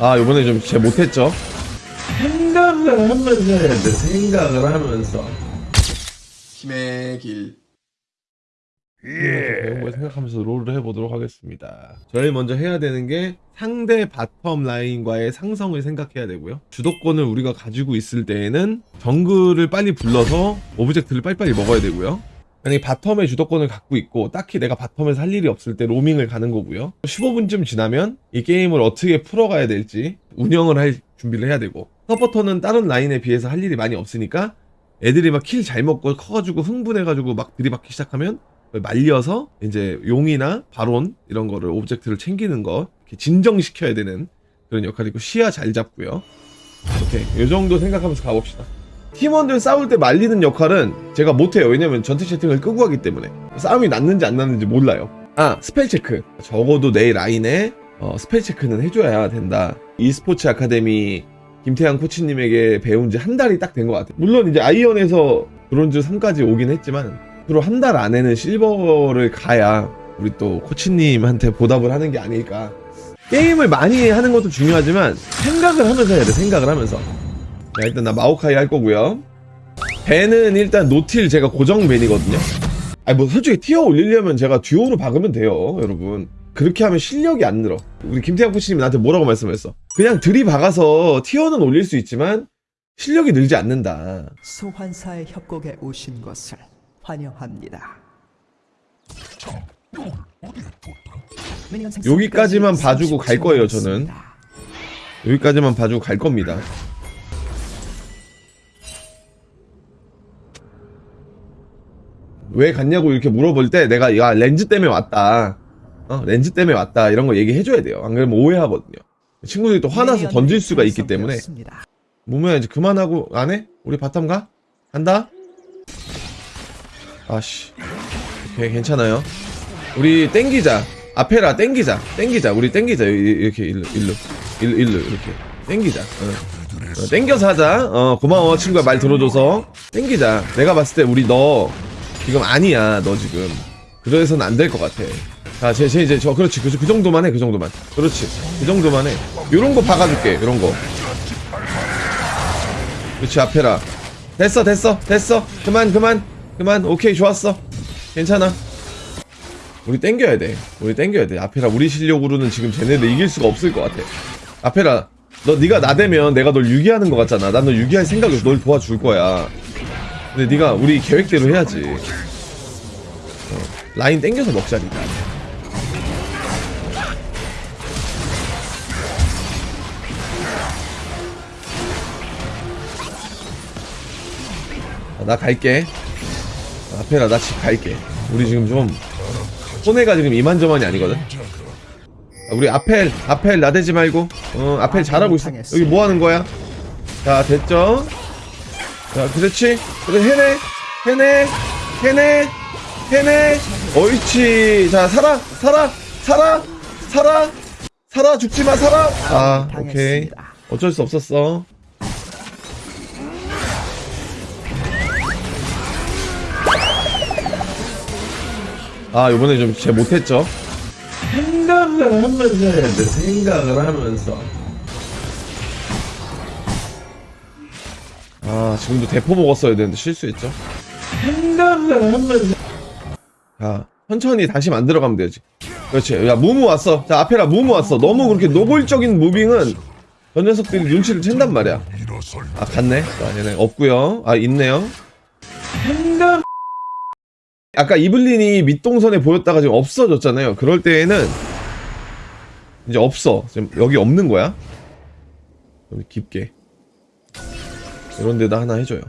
아 이번에 좀 제 못했죠? 생각을 하면서 해야 돼. 생각을 하면서. 힘의 길. 배운 걸 생각하면서 롤을 해보도록 하겠습니다. 저희 먼저 해야 되는 게 상대 bottom 라인과의 상성을 생각해야 되고요. 주도권을 우리가 가지고 있을 때에는 정글을 빨리 불러서 object를 빨리빨리 먹어야 되고요 만약에 bottom의 주도권을 갖고 있고 딱히 내가 bottom에서 할 일이 없을 때 로밍을 가는 거고요. 15분쯤 지나면 이 게임을 어떻게 풀어가야 될지 운영을 할 준비를 해야 되고 서포터는 다른 라인에 비해서 할 일이 많이 없으니까 애들이 막 kill 잘 먹고 커가지고 흥분해가지고 막 들이받기 시작하면 말려서 이제 용이나 바론 이런 거를 object를 챙기는 거 진정시켜야 되는 그런 역할이고 시야 잘 잡고요. 오케이. 이 정도 생각하면서 가봅시다 팀원들 싸울 때 말리는 역할은 제가 못해요. 왜냐면 전투 채팅을 끄고 하기 때문에. 싸움이 났는지 안 났는지 몰라요. 아 spell check. 적어도 내 라인에 어, spell check는 해줘야 된다. e스포츠 아카데미 김태양 코치님에게 배운 지 한 달이 딱 된 것 같아요. 물론 이제 아이언에서 브론즈 3까지 오긴 했지만 앞으로 한 달 안에는 실버를 가야 우리 또 코치님한테 보답을 하는 게 아닐까. 게임을 많이 하는 것도 중요하지만 생각을 하면서 해야 돼 생각을 하면서 자 일단 나 마오카이 할 거고요. ban은 일단 노틸 제가 고정 ban이거든요. 아니 뭐 솔직히 tier 올리려면 제가 듀오로 박으면 돼요 여러분. 그렇게 하면 실력이 안 늘어. 우리 김태형 코치님이 나한테 뭐라고 말씀했어? 그냥 들이박아서 티어는 올릴 수 있지만 실력이 늘지 않는다. 소환사의 협곡에 오신 것을 환영합니다. 여기까지만 봐주고 갈 거예요, 저는. 여기까지만 봐주고 갈 겁니다 왜 갔냐고 이렇게 물어볼 때 내가 야 렌즈 때문에 왔다. 어 렌즈 때문에 왔다. 이런 거 얘기해줘야 돼요. 안 그러면 오해하거든요. 친구들이 또 화나서 던질 수가 있기 때문에. 무모야 이제 그만하고 안 해? 우리 bottom 가? 간다? 아씨. 오케이 괜찮아요. 우리 땡기자. 아펠아 땡기자. 땡기자. 우리 땡기자. 이- 이렇게 일로 일로. 일로 일로 이렇게. 땡기자. 어. 어, 땡겨서 하자. 어 고마워. 친구야 말 들어줘서. 땡기자. 내가 봤을 때 우리 너 지금 아니야 너 지금 그래서는 안 될 것 같아 자, 제, 제, 이제, 저, 그렇지. 그, 그 정도만 해, 그 정도만. 그렇지. 그 정도만 해. 요런 거 박아줄게, 요런 거. 그렇지, 앞에라. 됐어, 됐어, 됐어. 그만, 그만, 그만. 오케이, 좋았어. 괜찮아. 우리 땡겨야 돼. 우리 땡겨야 돼. 앞에라, 우리 실력으로는 지금 쟤네들 이길 수가 없을 것 같아. 앞에라, 너, 네가 나대면 내가 널 유기하는 것 같잖아. 난너 유기할 생각으로 널 도와줄 거야. 근데 네가 우리 계획대로 해야지. 어, 라인 땡겨서 먹자니까. 아, 나 갈게. 앞에라 나 집 갈게. 우리 지금 좀 손해가 지금 이만저만이 아니거든. 아, 우리 아펠 아펠 나대지 말고 어 아펠 잘하고 있어. 여기 뭐 하는 거야? 자 됐죠? 자 그렇지. 그래 해내 해내 해내 해내. 옳지. 자 살아 살아 살아 살아 살아 죽지 마 살아. 아 오케이. 어쩔 수 없었어. 아 이번에 좀 제 못했죠 생각을 하면서 해야 돼 생각을 하면서 아 지금도 대포 먹었어야 되는데 실수했죠? 자 천천히 다시 만들어 가면 되지 그렇지. 야 무무 왔어. 자 앞에라 무무 왔어. 너무 그렇게 노골적인 무빙은 저 녀석들이 눈치를 챈단 말이야. 아 갔네. 자 얘네 없고요. 아 있네요. 아까 이블린이 밑동선에 보였다가 지금 없어졌잖아요. 그럴 때에는 이제 없어. 지금 여기 없는 거야. 좀 깊게. 이런 데다 하나 해줘요.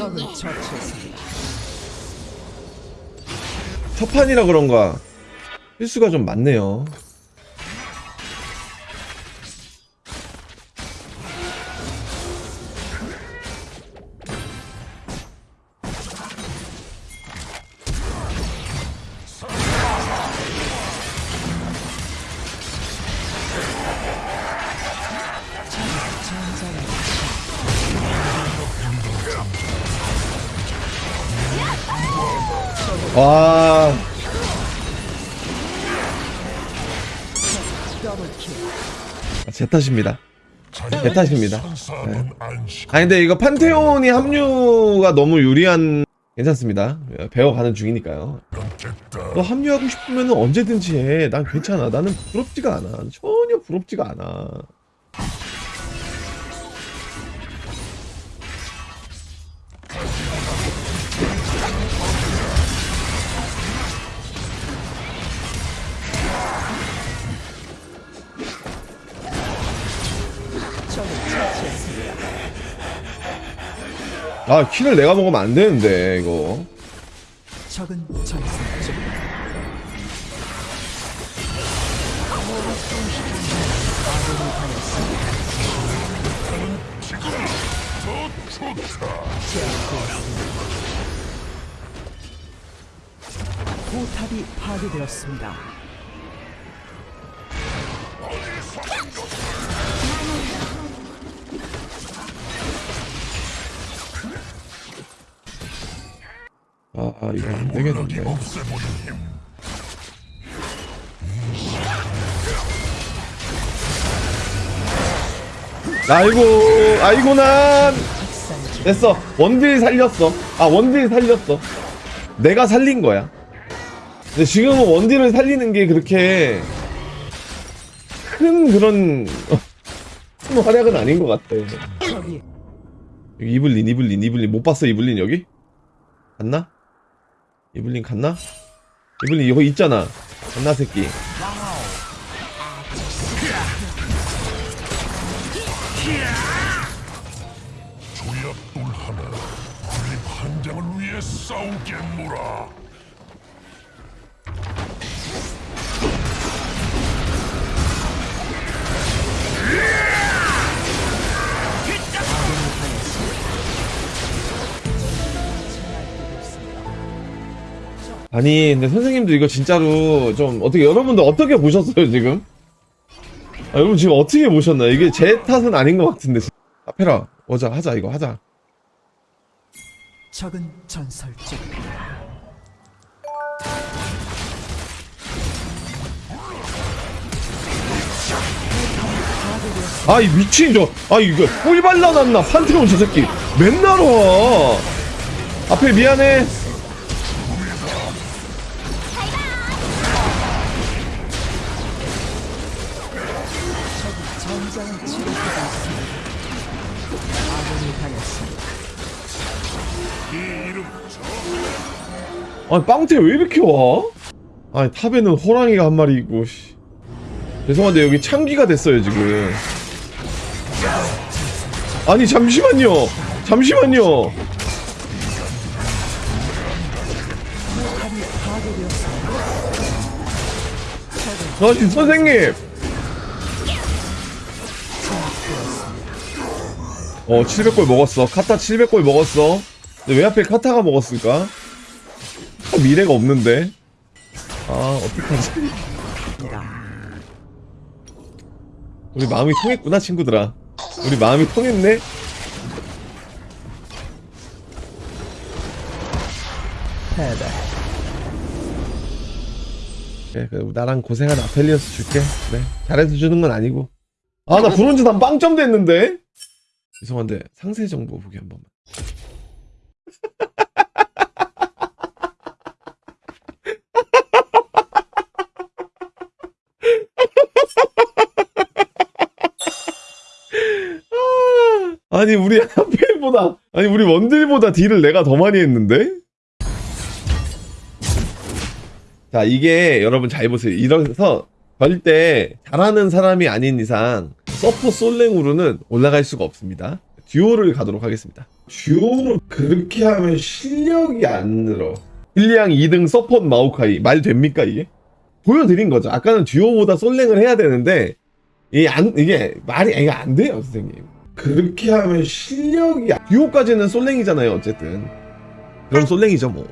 적을 처치했습니다. 첫 판이라 그런가 실수가 좀 많네요. 와. 아, 제 탓입니다. 제 탓입니다. 네. 아니 근데 이거 판테온이 합류가 너무 유리한 괜찮습니다. 배워가는 중이니까요. 너 합류하고 싶으면 언제든지 해 난 괜찮아. 나는 부럽지가 않아. 전혀 부럽지가 않아 아 키를 내가 먹으면 안 되는데 이거 적은. 포탑이 파괴되었습니다. 아, 아 이거 안 되겠는데. 아이고 아이고 난. 됐어. 원딜 살렸어. 아 원딜 살렸어. 내가 살린 거야. 근데 지금은 원딜을 살리는 게 그렇게 큰 그런 큰 활약은 아닌 것 같아. 여기. 이블린 이블린 이블린. 못 봤어 이블린 여기? 갔나? 이블린 갔나? 이블린 여기 있잖아. 갔나 새끼? 조약돌 하나 우리 판장을 위해 싸우겠노라 아니 근데 선생님도 이거 진짜로 좀 어떻게 여러분들 어떻게 보셨어요 지금? 아, 여러분 지금 어떻게 보셨나요? 이게 제 탓은 아닌 것 같은데 아페라 오자 하자 이거 하자 적은 전설 중. 아이 미친 저아 이거 꿀 발라놨나 판테온 저 새끼 맨날 와 앞에 미안해 전장을 치르고 있습니다. 아군이 당했습니다. 아니 빵태 왜 이렇게 와? 아니 탑에는 호랑이가 한 마리 있고 씨. 죄송한데 여기 창기가 됐어요 지금 아니 잠시만요 잠시만요 아니 선생님 어 700골 먹었어. 카타 700골 먹었어. 근데 왜 하필 카타가 먹었을까? 아, 미래가 없는데. 아 어떡하지? 우리 마음이 통했구나 친구들아. 우리 마음이 통했네. 패배. 그래, 그래 나랑 고생한 아펠리어스 줄게. 네 잘해서 주는 건 아니고. 아나 브론즈 단 빵점 됐는데 죄송한데 상세 정보 보기 한 번만 아, 아니 우리 아펠보다 아니 우리 원딜보다 딜을 내가 더 많이 했는데 자, 이게 여러분 잘 보세요. 이래서 절대 잘하는 사람이 아닌 이상 서포 솔랭으로는 올라갈 수가 없습니다. 듀오를 가도록 하겠습니다. 듀오로 그렇게 하면 실력이 안 늘어. 힐리앙 2등 서폿 마오카이 말 됩니까 이게? 보여드린 거죠. 아까는 듀오보다 솔랭을 해야 되는데 이게 안 이게 말이 이게 안 돼요, 선생님. 그렇게 하면 실력이 안- 듀오까지는 솔랭이잖아요, 어쨌든. 그럼 솔랭이죠, 뭐.